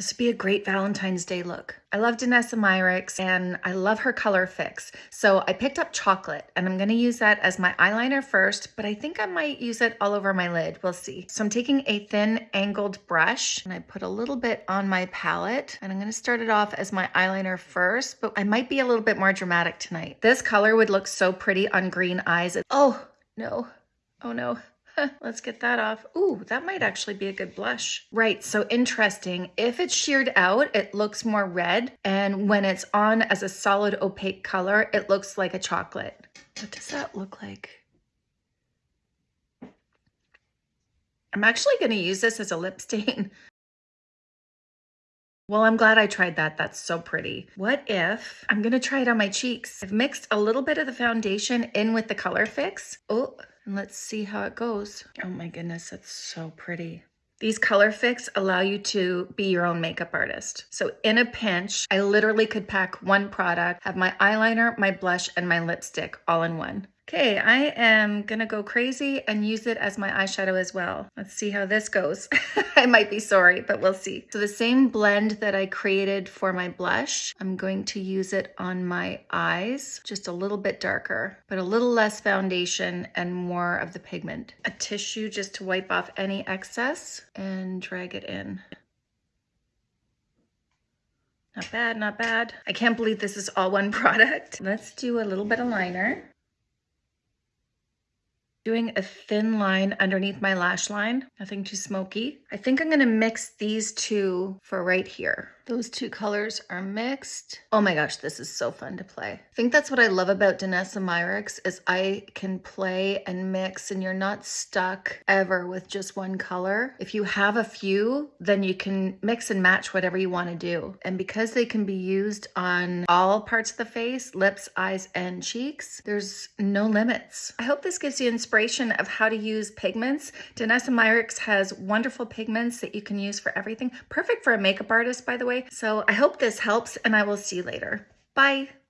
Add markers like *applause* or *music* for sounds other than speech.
This would be a great Valentine's Day look. I love Danessa Myricks and I love her color fix. So I picked up chocolate and I'm gonna use that as my eyeliner first, but I think I might use it all over my lid. We'll see. So I'm taking a thin angled brush and I put a little bit on my palette and I'm gonna start it off as my eyeliner first, but I might be a little bit more dramatic tonight. This color would look so pretty on green eyes. Oh, no. Oh no. *laughs* Let's get that off. Ooh, that might actually be a good blush. Right, so interesting. If it's sheared out, it looks more red. And when it's on as a solid opaque color, it looks like a chocolate. What does that look like? I'm actually gonna use this as a lip stain. *laughs* Well, I'm glad I tried that. That's so pretty. What if I'm gonna try it on my cheeks? I've mixed a little bit of the foundation in with the color fix. Oh, and let's see how it goes. Oh my goodness, that's so pretty. These color fix allow you to be your own makeup artist. So in a pinch, I literally could pack one product, have my eyeliner, my blush, and my lipstick all in one. Okay, I am gonna go crazy and use it as my eyeshadow as well. Let's see how this goes. *laughs* I might be sorry, but we'll see. So the same blend that I created for my blush, I'm going to use it on my eyes, just a little bit darker, but a little less foundation and more of the pigment. A tissue just to wipe off any excess and drag it in. Not bad, not bad. I can't believe this is all one *laughs* product. Let's do a little bit of liner doing a thin line underneath my lash line, nothing too smoky. I think I'm gonna mix these two for right here. Those two colors are mixed. Oh my gosh, this is so fun to play. I think that's what I love about Danessa Myricks is I can play and mix and you're not stuck ever with just one color. If you have a few, then you can mix and match whatever you want to do. And because they can be used on all parts of the face, lips, eyes, and cheeks, there's no limits. I hope this gives you inspiration of how to use pigments. Danessa Myricks has wonderful pigments that you can use for everything. Perfect for a makeup artist, by the way. So I hope this helps and I will see you later. Bye.